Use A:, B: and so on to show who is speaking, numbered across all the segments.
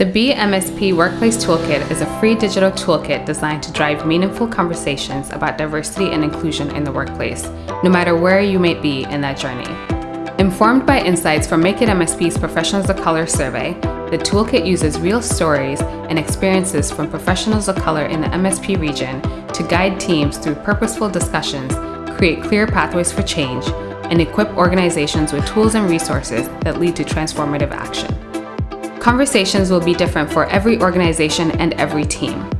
A: The BMSP Workplace Toolkit is a free digital toolkit designed to drive meaningful conversations about diversity and inclusion in the workplace, no matter where you may be in that journey. Informed by insights from Make It MSP's Professionals of Color survey, the toolkit uses real stories and experiences from professionals of color in the MSP region to guide teams through purposeful discussions, create clear pathways for change, and equip organizations with tools and resources that lead to transformative action. Conversations will be different for every organization and every team.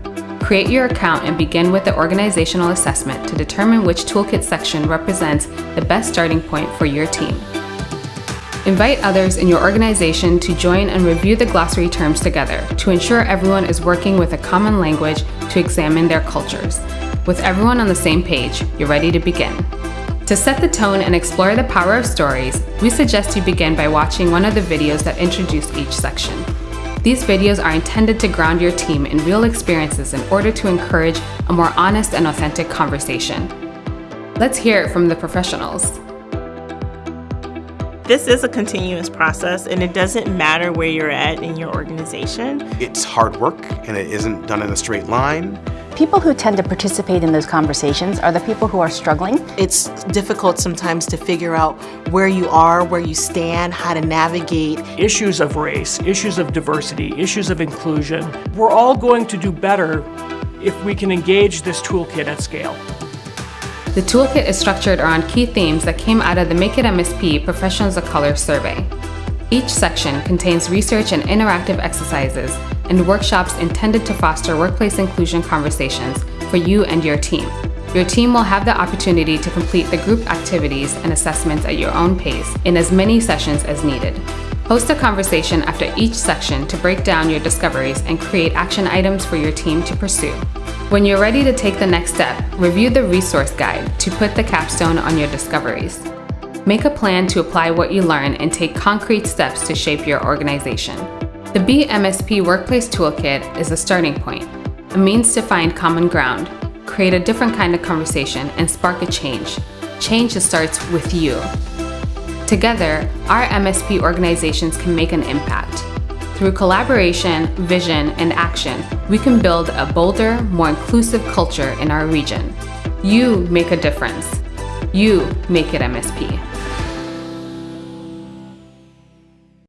A: Create your account and begin with the organizational assessment to determine which toolkit section represents the best starting point for your team. Invite others in your organization to join and review the glossary terms together to ensure everyone is working with a common language to examine their cultures. With everyone on the same page, you're ready to begin. To set the tone and explore the power of stories, we suggest you begin by watching one of the videos that introduce each section. These videos are intended to ground your team in real experiences in order to encourage a more honest and authentic conversation. Let's hear it from the professionals.
B: This is a continuous process and it doesn't matter where you're at in your organization.
C: It's hard work and it isn't done in a straight line.
D: People who tend to participate in those conversations are the people who are struggling.
E: It's difficult sometimes to figure out where you are, where you stand, how to navigate.
F: Issues of race, issues of diversity, issues of inclusion. We're all going to do better if we can engage this toolkit at scale.
A: The toolkit is structured around key themes that came out of the Make It MSP Professionals of Color survey. Each section contains research and interactive exercises and workshops intended to foster workplace inclusion conversations for you and your team. Your team will have the opportunity to complete the group activities and assessments at your own pace in as many sessions as needed. Host a conversation after each section to break down your discoveries and create action items for your team to pursue. When you're ready to take the next step, review the resource guide to put the capstone on your discoveries. Make a plan to apply what you learn and take concrete steps to shape your organization. The BMSP Workplace Toolkit is a starting point, a means to find common ground, create a different kind of conversation, and spark a change. Change that starts with you. Together, our MSP organizations can make an impact. Through collaboration, vision, and action, we can build a bolder, more inclusive culture in our region. You make a difference. You make it MSP.